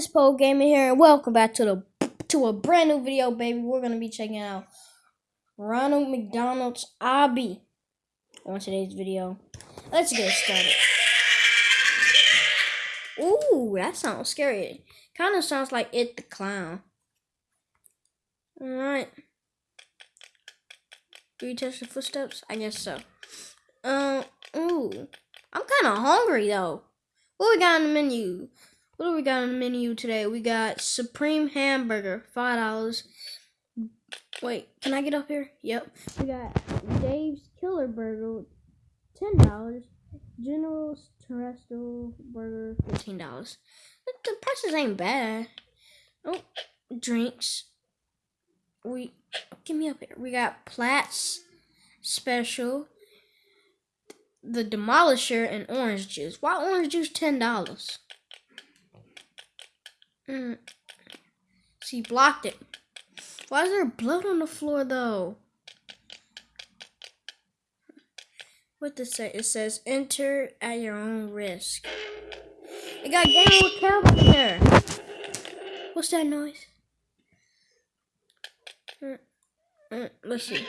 it's Poe Gaming here, and welcome back to the to a brand new video, baby. We're gonna be checking out Ronald McDonald's Obby on today's video. Let's get started. Ooh, that sounds scary. Kind of sounds like It the Clown. All right. Do you touch the footsteps? I guess so. Um. Ooh, I'm kind of hungry though. What we got on the menu? What do we got on the menu today? We got Supreme Hamburger, five dollars. Wait, can I get up here? Yep. We got Dave's Killer Burger, ten dollars. General's Terrestrial Burger, fifteen dollars. The prices ain't bad. Oh, drinks. We give me up here. We got Platts Special, the Demolisher, and orange juice. Why orange juice ten dollars? Mm. She blocked it. Why is there blood on the floor though? What does it say? It says enter at your own risk. It got General Calvin there. What's that noise? Mm, mm, let's see.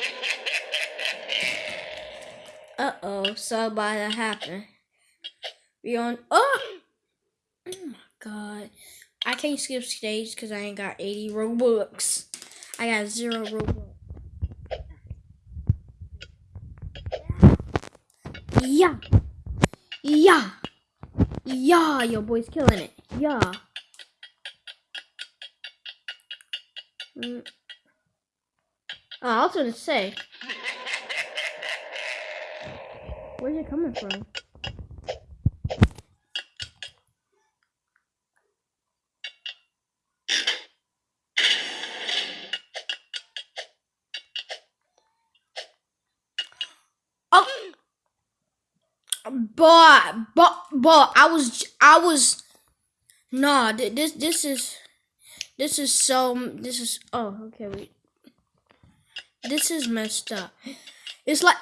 Uh oh, so by that happened. We on. Oh! Oh my god. I can't skip stage because I ain't got 80 Robux. I got zero Robux. Yeah. Yeah. Yeah, your boy's killing it. Yeah. Mm. Oh, I was gonna say. Where's it coming from? But but but I was I was nah this this is this is so this is oh okay wait. This is messed up. It's like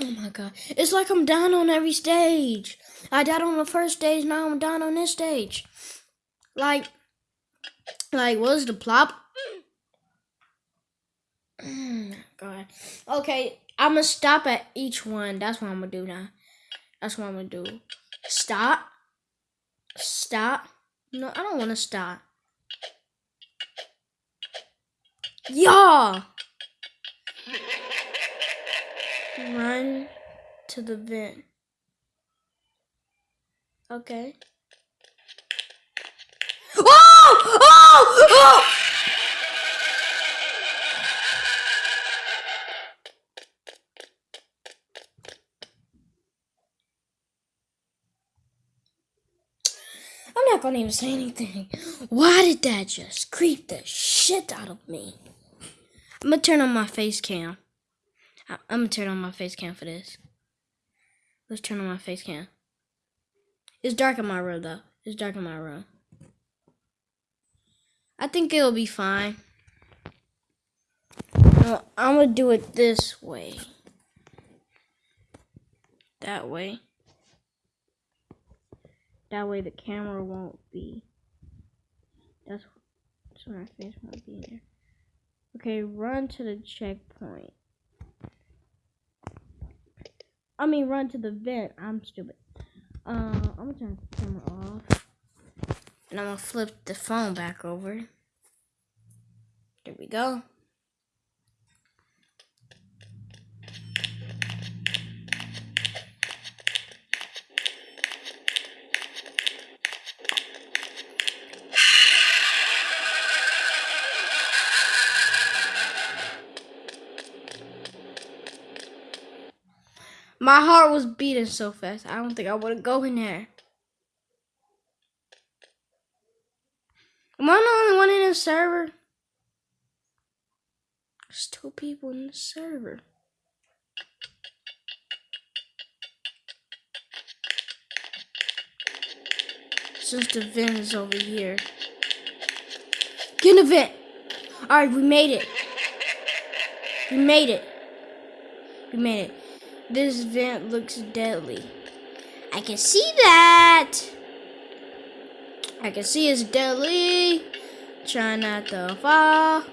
oh my god. It's like I'm down on every stage. I died on the first stage now I'm down on this stage. Like like what's the plop? Oh god. Okay I'm gonna stop at each one. That's what I'm gonna do now that's what I'm gonna do. Stop. Stop. No, I don't want to stop. Yeah. Run to the vent. Okay. Oh! Oh! Oh! Not gonna even say anything. Why did that just creep the shit out of me? I'm gonna turn on my face cam. I'm gonna turn on my face cam for this. Let's turn on my face cam. It's dark in my room though. It's dark in my room. I think it'll be fine. Uh, no, I'm gonna do it this way. That way. That way the camera won't be. That's, that's my face won't be in there. Okay, run to the checkpoint. I mean, run to the vent. I'm stupid. Uh, I'm gonna turn the camera off. And I'm gonna flip the phone back over. There we go. My heart was beating so fast. I don't think I would go in there. Am I the only one in the server? There's two people in the server. Since the vent is over here. Get in the vent! Alright, we made it. We made it. We made it. This vent looks deadly. I can see that. I can see it's deadly. Try not to fall.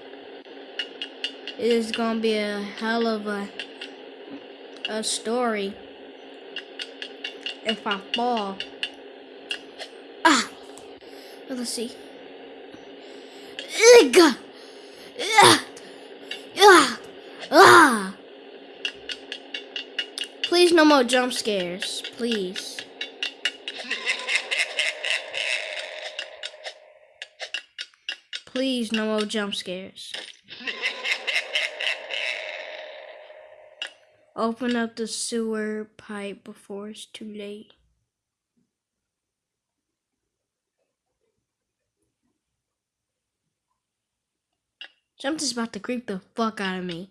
It's gonna be a hell of a a story if I fall. Ah, let's see. Ugh. Ah. Ah. Ah. Please, no more jump scares. Please. Please, no more jump scares. Open up the sewer pipe before it's too late. Something's about to creep the fuck out of me.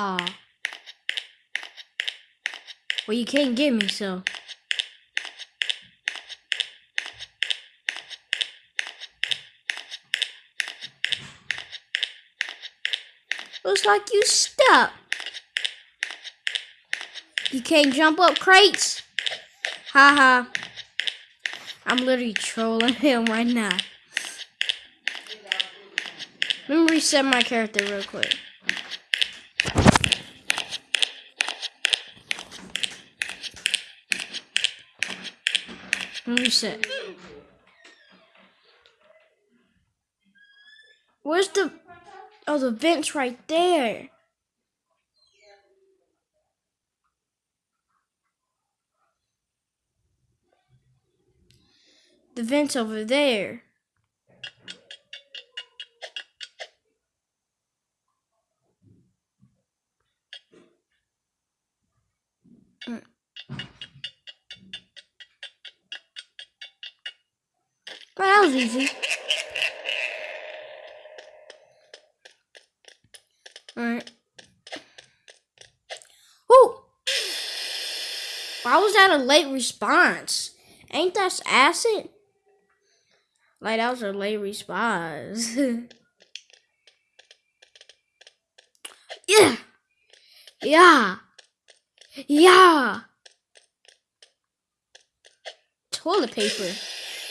Ah. Well, you can't get me, so. Looks like you stuck. You can't jump up crates. Haha. -ha. I'm literally trolling him right now. Let me reset my character real quick. Me reset. Where's the... Oh, the vent's right there. The vent's over there. Was easy. Alright. Whoa! Why was that a late response? Ain't that acid? Like that was a late response. yeah. Yeah. Yeah. Toilet paper.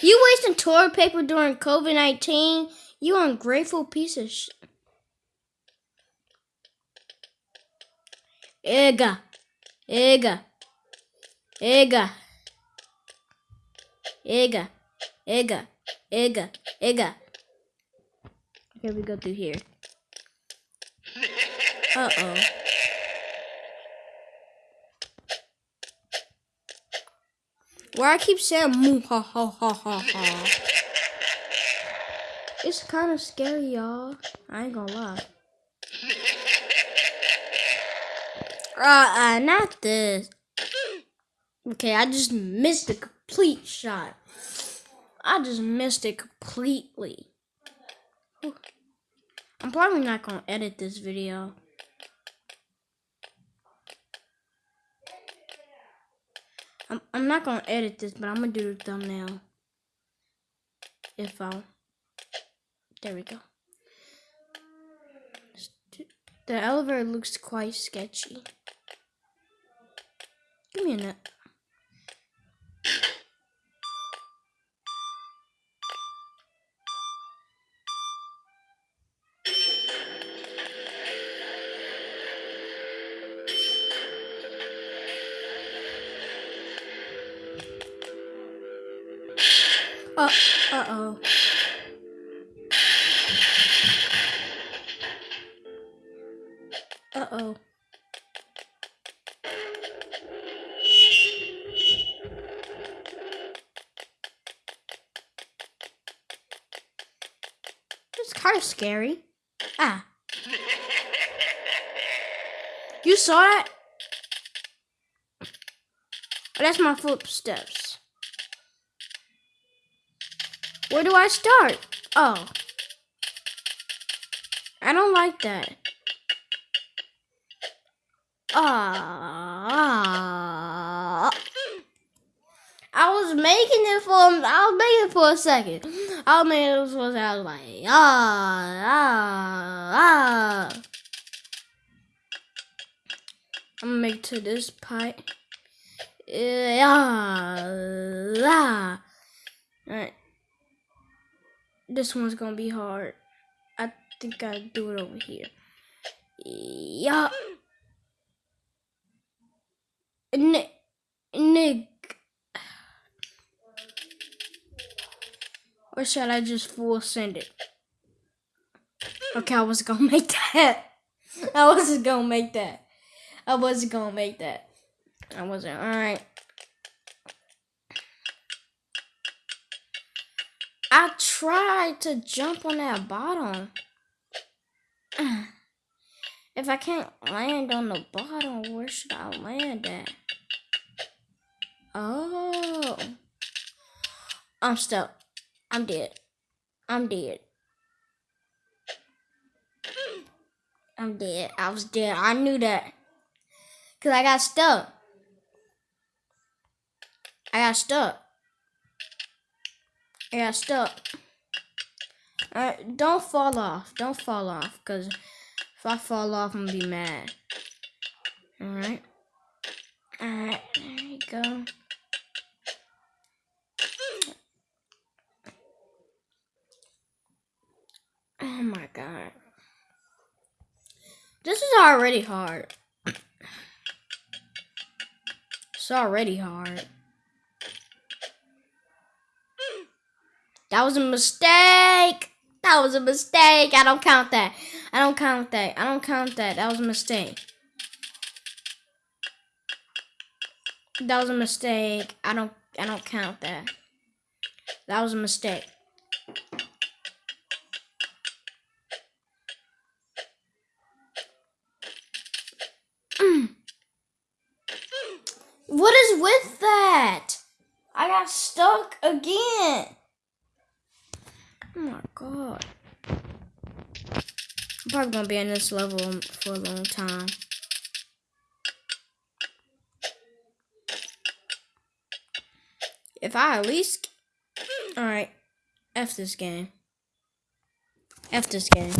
You wasting toilet paper during COVID-19? You ungrateful piece of shit. Ega. Ega. Ega. Ega. Ega. Ega, Ega. Okay, we go through here. Uh-oh. Where I keep saying moo ha ha ha ha ha. It's kind of scary, y'all. I ain't gonna lie. Uh, uh, not this. Okay, I just missed a complete shot. I just missed it completely. I'm probably not to edit this video. I'm, I'm not going to edit this, but I'm going to do the thumbnail. If I... There we go. The elevator looks quite sketchy. Give me a minute. Uh, uh-oh. Uh-oh. It's kind of scary. Ah. You saw it? That's my footsteps. Where do I start? Oh. I don't like that. Ah. I was making it for I was making it for a second. I was making it for a second. I was like, ah, ah, ah. I'm gonna make to this pipe. Yeah. ah. Alright. This one's gonna be hard. I think I do it over here. Yeah. Nick. Nick. Or should I just full send it? Okay, I was gonna make that. I wasn't gonna make that. I wasn't gonna make that. I wasn't. Alright. I tried to jump on that bottom. If I can't land on the bottom, where should I land at? Oh. I'm stuck. I'm dead. I'm dead. I'm dead. I was dead. I knew that. Because I got stuck. I got stuck. I got stuck. Alright, don't fall off. Don't fall off. Because if I fall off, I'm going to be mad. Alright. Alright, there you go. Oh my god. This is already hard. It's already hard. That was a mistake. That was a mistake. I don't count that. I don't count that. I don't count that. That was a mistake. That was a mistake. I don't I don't count that. That was a mistake. Mm. What is with that? I got stuck again. God. I'm probably gonna be in this level for a long time. If I at least... Alright. F this game. F this game.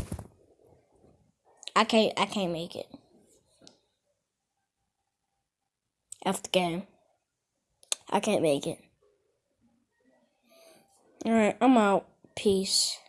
I can't, I can't make it. F the game. I can't make it. Alright, I'm out. Peace.